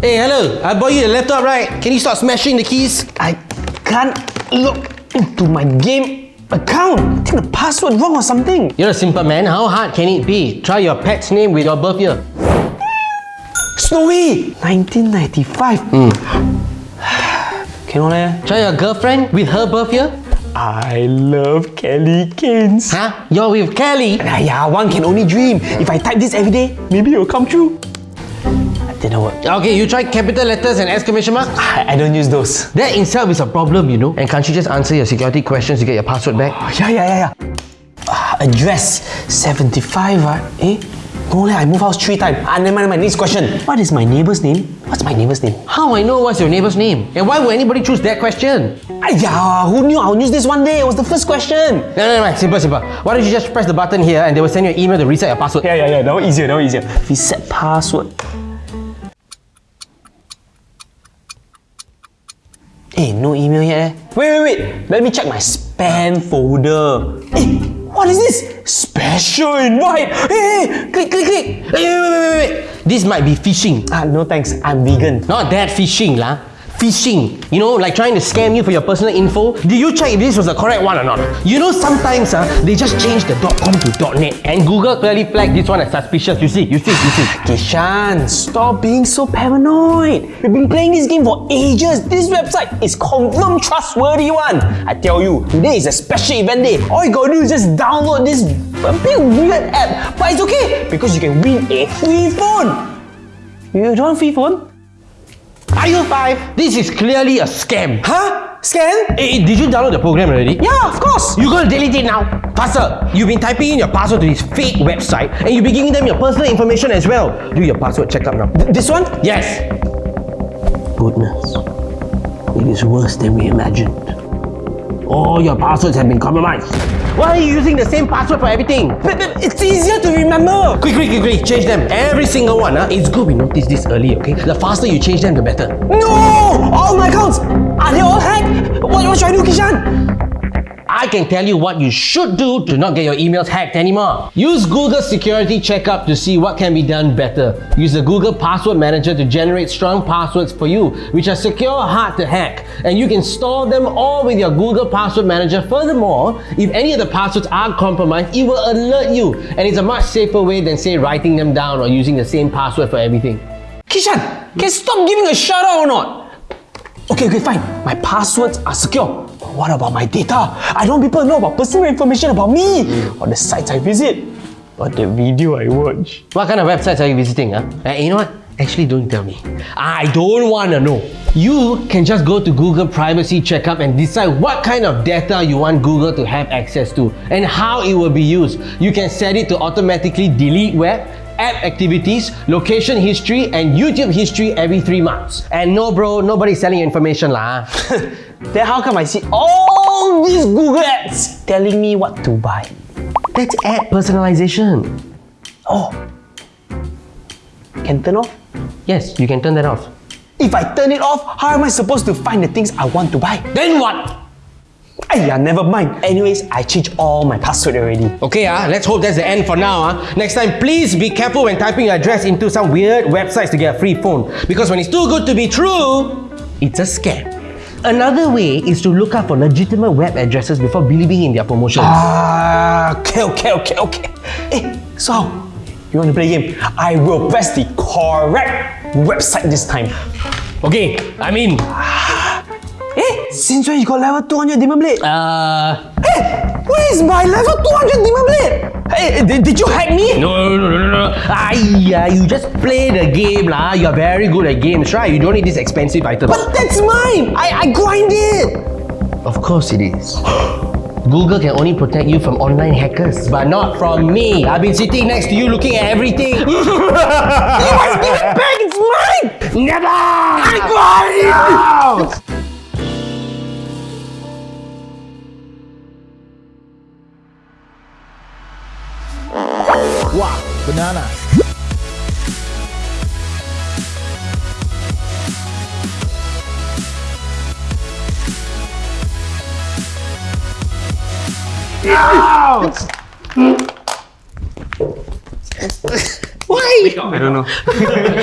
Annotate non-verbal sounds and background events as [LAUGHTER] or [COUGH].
Hey, hello. I bought you a laptop, right? Can you stop smashing the keys? I can't log into my game account. I think the password wrong or something. You're a simple man. How hard can it be? Try your pet's name with your birth year. Snowy! 1995. [SIGHS] Cannot eh? Try your girlfriend with her birth year. I love Kelly Keynes. Huh? You're with Kelly. Ah, yeah, one can only dream. If I type this every day, maybe it will come true. Didn't work. Okay, you try capital letters and exclamation marks? I, I don't use those. That itself is a problem, you know. And can't you just answer your security questions to get your password back? Oh, yeah, yeah, yeah, yeah. Ah, address 75, ah. Eh? No, leh, I move house three times. Ah, never mind, never mind. Next question. What is my neighbor's name? What's my neighbor's name? How I know what's your neighbor's name? And why would anybody choose that question? Ayah, who knew I'll use this one day? It was the first question. No, no, no, simple, simple. Why don't you just press the button here and they will send you an email to reset your password? Yeah, yeah, yeah. That one easier, that one easier. Reset password. Eh, no email yet eh? Wait, wait, wait. Let me check my spam folder. Eh, what is this? Special invite. Hey, click, click, click. Wait, wait, wait, wait, wait. This might be phishing. Ah, no thanks. I'm vegan. Not that phishing, lah. Phishing. You know, like trying to scam you for your personal info. Did you check if this was the correct one or not? You know, sometimes uh, they just change the .com to .net and Google clearly flagged this one as suspicious. You see, you see, you see. Kishan, stop being so paranoid. We've been playing this game for ages. This website is confirmed trustworthy one. I tell you, today is a special event day. All you gotta do is just download this a bit weird app. But it's okay because you can win a free phone. You don't want free phone? Are you five? This is clearly a scam. Huh? Scam? Hey, did you download the program already? Yeah, of course. You gotta delete it now. Faster. You've been typing in your password to this fake website and you've been giving them your personal information as well. Do your password checkup now. Th- this one? Yes. Goodness. It is worse than we imagined. All your passwords have been compromised. Why are you using the same password for everything? But, but it's easier to remember. Quick, quick, quick, quick, change them. Every single one. Huh? It's good we notice this early, okay? The faster you change them, the better. No! All my accounts! Are they all hacked? What, what should I do, Kishan? I can tell you what you should do to not get your emails hacked anymore. Use Google Security Checkup to see what can be done better. Use the Google Password Manager to generate strong passwords for you, which are secure, hard to hack. And you can store them all with your Google Password Manager. Furthermore, if any of the passwords are compromised, it will alert you. And it's a much safer way than, say, writing them down or using the same password for everything. Kishan, can you stop giving a shout out or not? Okay, okay, fine. My passwords are secure. But what about my data? I don't want people to know about personal information about me or the sites I visit or the video I watch. What kind of websites are you visiting? Huh? Uh, you know what? Actually, don't tell me. I don't want to know. You can just go to Google Privacy Checkup and decide what kind of data you want Google to have access to and how it will be used. You can set it to automatically delete web, app activities, location history, and YouTube history every three months. And no, bro, nobody's selling information, lah. [LAUGHS] Then how come I see all these Google ads telling me what to buy? That's ad personalization. Oh, can turn off? Yes, you can turn that off. If I turn it off, how am I supposed to find the things I want to buy? Then what? Ayah, never mind. Anyways, I changed all my password already. Okay, ah, let's hope that's the end for now. Ah. Next time, please be careful when typing your address into some weird websites to get a free phone. Because when it's too good to be true, it's a scam. Another way is to look up for legitimate web addresses before believing in their promotions. Ah, okay, okay, okay, okay. Hey, so, you want to play a game? I will press the correct website this time. Okay, I mean, Eh, since when you got level 200 Demon Blade? uh, Hey, where is my level 200 Demon Blade? Hey, did, did you hack me? no, no, no, no, no. Aiyah, you just play the game lah. You're very good at games, right? You don't need this expensive item. But that's mine! I, I grind it! Of course it is. Google can only protect you from online hackers, but not from me. I've been sitting next to you looking at everything. [LAUGHS] You must give it back! It's mine! Never! I got it! Wow, banana. Why? I don't know. [LAUGHS]